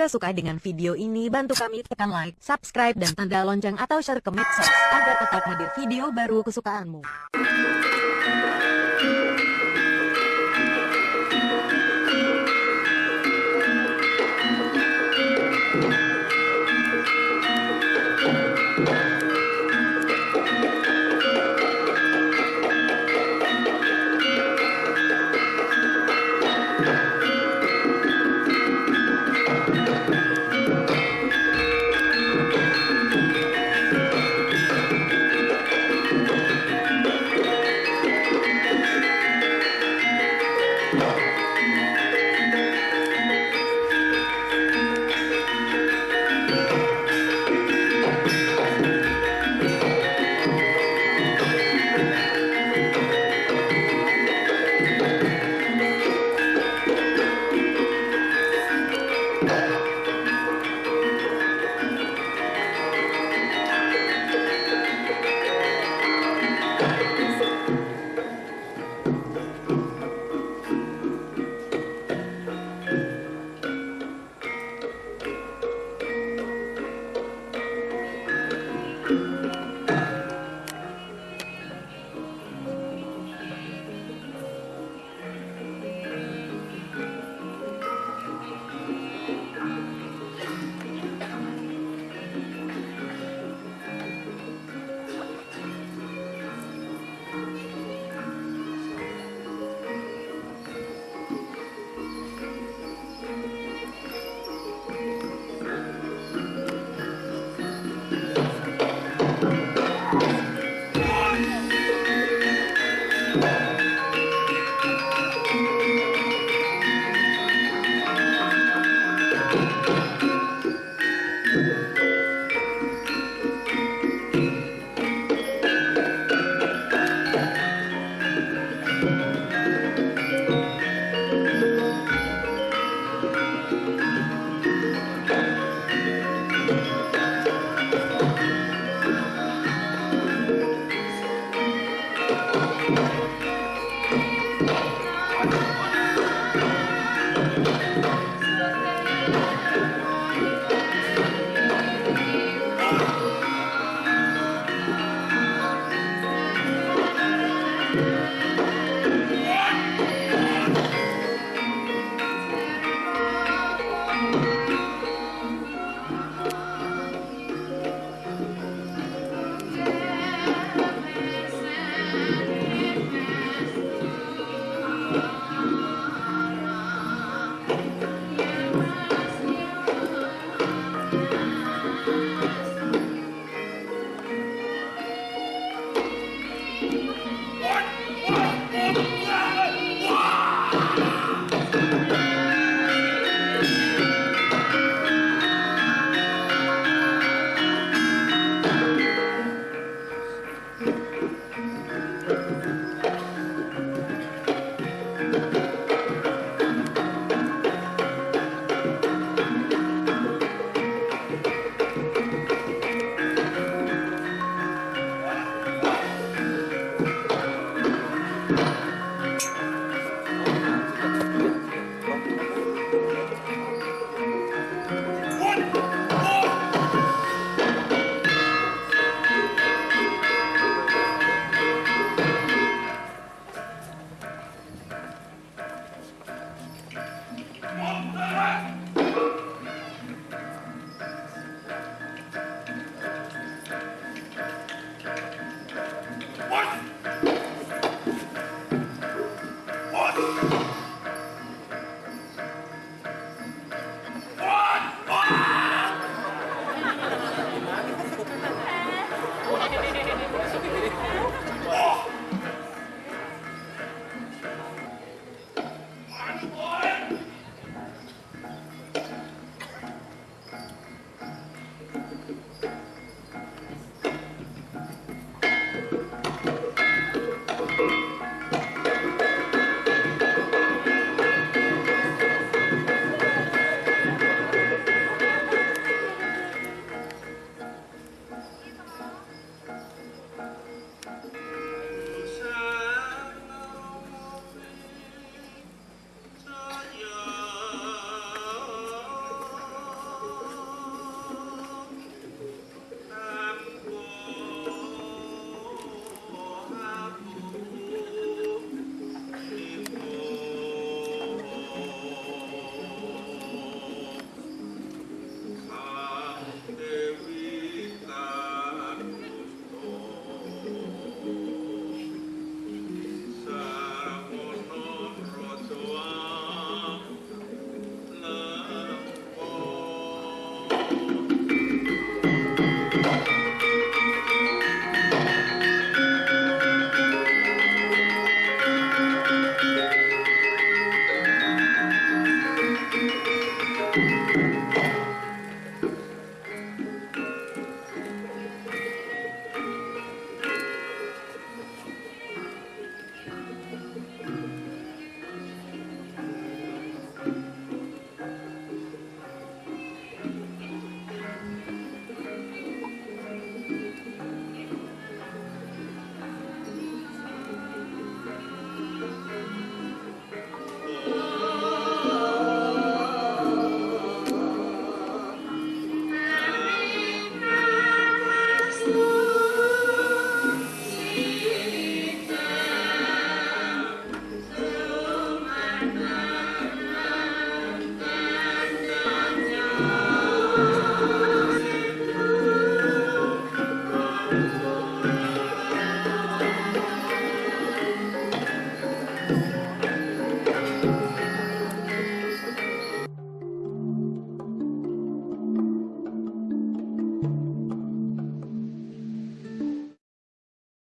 Jika suka dengan video ini bantu kami tekan like, subscribe dan tanda lonceng atau share ke medsos agar tetap hadir video baru kesukaanmu.